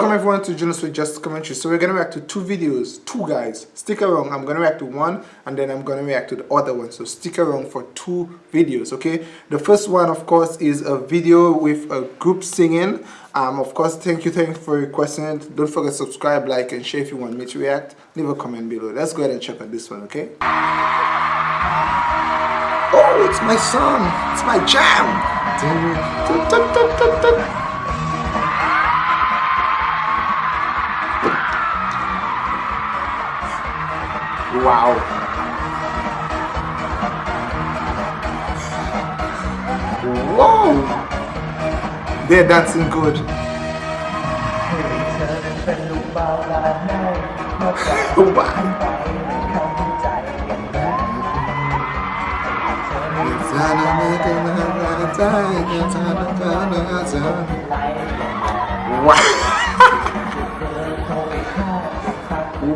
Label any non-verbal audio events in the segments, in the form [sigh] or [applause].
Welcome everyone to Jonas with Just Commentary. So we're gonna react to two videos, two guys. Stick around. I'm gonna react to one and then I'm gonna react to the other one. So stick around for two videos, okay? The first one, of course, is a video with a group singing. Um, of course, thank you, thank you for requesting it. Don't forget to subscribe, like, and share if you want me to react. Leave a comment below. Let's go ahead and check out this one, okay? Oh, it's my song. It's my jam. Wow. Whoa! They're dancing good. [laughs] Wow!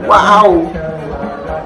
wow!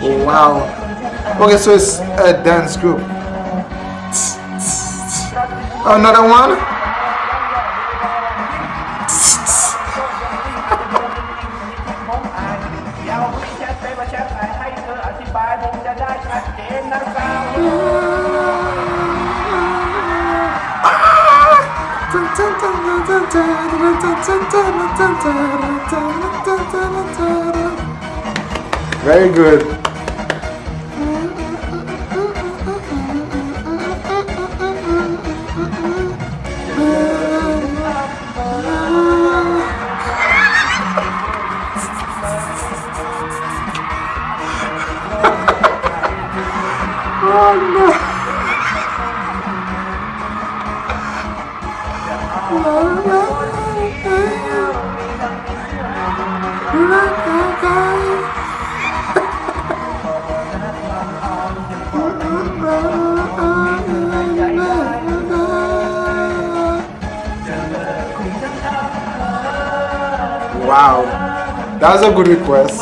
Oh, wow. Okay, so it's a dance group. Another one. Very good. [laughs] oh no. Wow, that was a good request.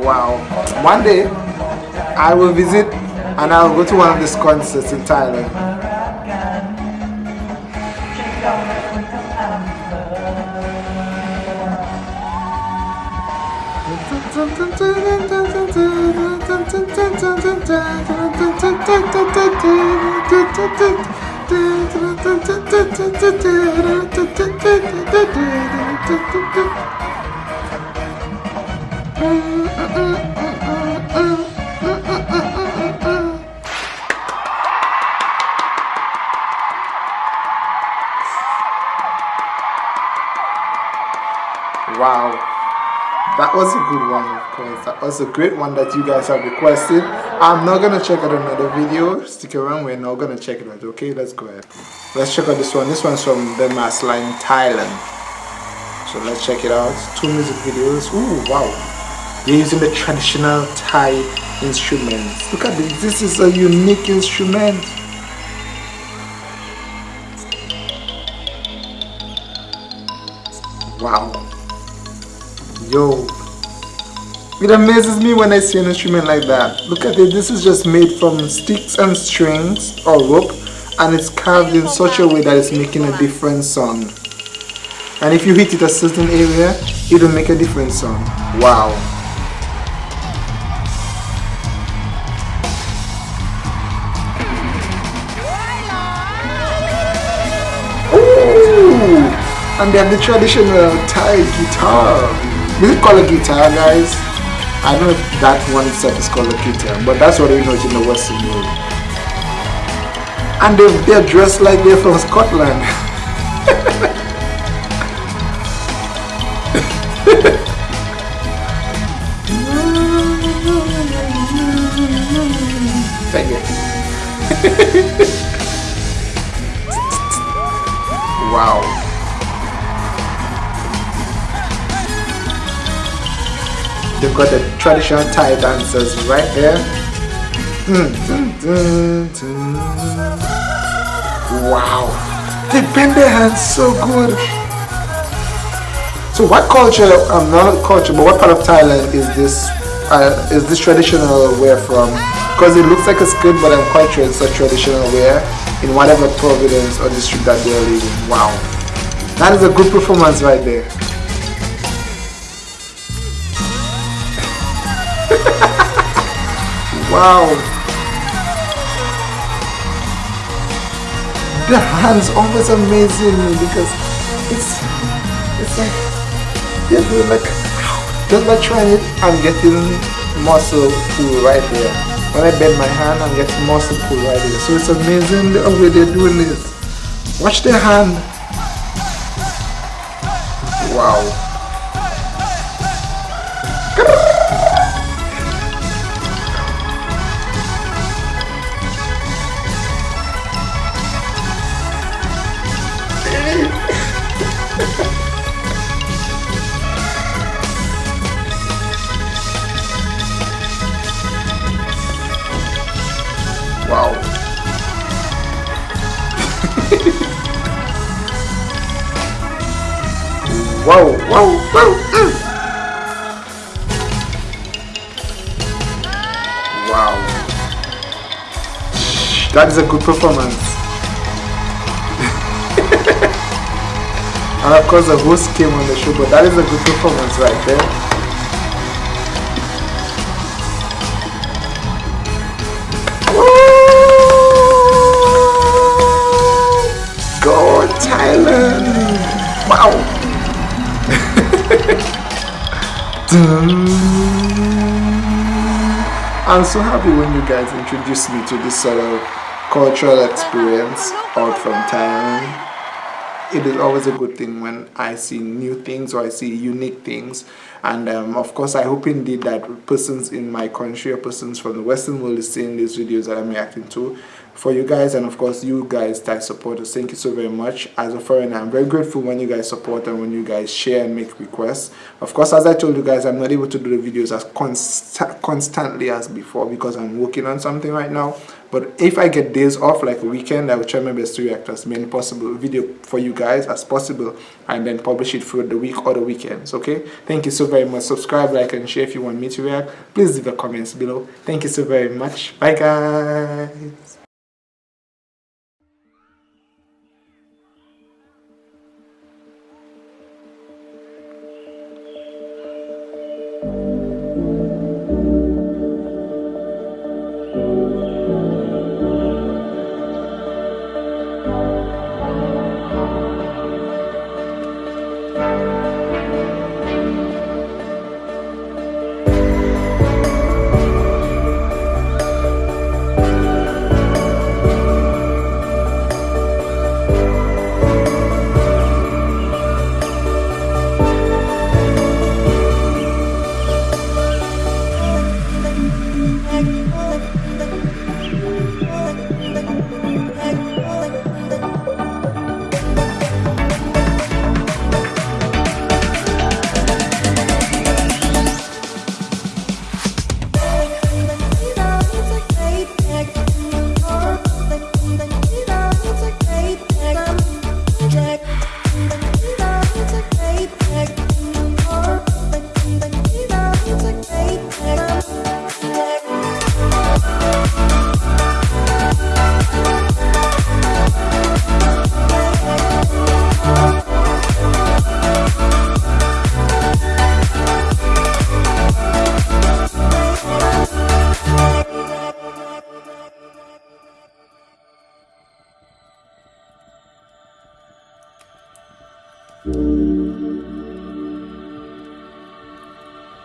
Wow. One day, I will visit and I'll go to one of these concerts in Thailand. [laughs] Wow, that was a good one of course. That was a great one that you guys have requested. I'm not gonna check out another video. Stick around, we're not gonna check it out, okay? Let's go ahead. Let's check out this one. This one's from the Mass Line Thailand. So let's check it out. Two music videos. Ooh, wow. They're using the traditional Thai instruments. Look at this. This is a unique instrument. Wow. Yo. It amazes me when I see an instrument like that. Look at it. This is just made from sticks and strings or rope and it's carved in such a way that it's making a different sound. And if you hit it a certain area, it will make a different sound. Wow. And they have the traditional Thai guitar. Is it called a guitar, guys? I know that one itself is called a guitar, but that's what we know in the Western world. And they're, they're dressed like they're from Scotland. [laughs] [laughs] Wow. They've got the traditional Thai dancers right there. Wow. They bend their hands so good. So what culture, um, not culture, but what part of Thailand is this, uh, is this traditional wear from? Because it looks like a skirt, but I'm quite sure it's a traditional wear in whatever province or district that they're living. Wow. That is a good performance right there. Wow. The hands oh, always amazing me because it's it's like yeah, like just by trying it I'm getting muscle pull right there when I bend my hand I'm getting muscle pull right here so it's amazing the way they're doing this watch their hand Wow. Whoa, whoa, whoa. Mm. Wow. That is a good performance. [laughs] and of course the host came on the show, but that is a good performance right there. I'm so happy when you guys introduced me to this sort of cultural experience out from Thailand it is always a good thing when I see new things or I see unique things and um, of course I hope indeed that persons in my country or persons from the western world is seeing these videos that I'm reacting to for you guys. And of course you guys that support us thank you so very much. As a foreigner i'm very grateful when you guys support and when you guys share and make requests. Of course as i told you guys i'm not able to do the videos as const constantly as before because i'm working on something right now. But if i get days off like a weekend i will try my best to react as many possible video for you guys as possible and then publish it for the week or the weekends okay? Thank you so very much. Subscribe like and share if you want me to react. Please leave a comments below. Thank you so very much. Bye guys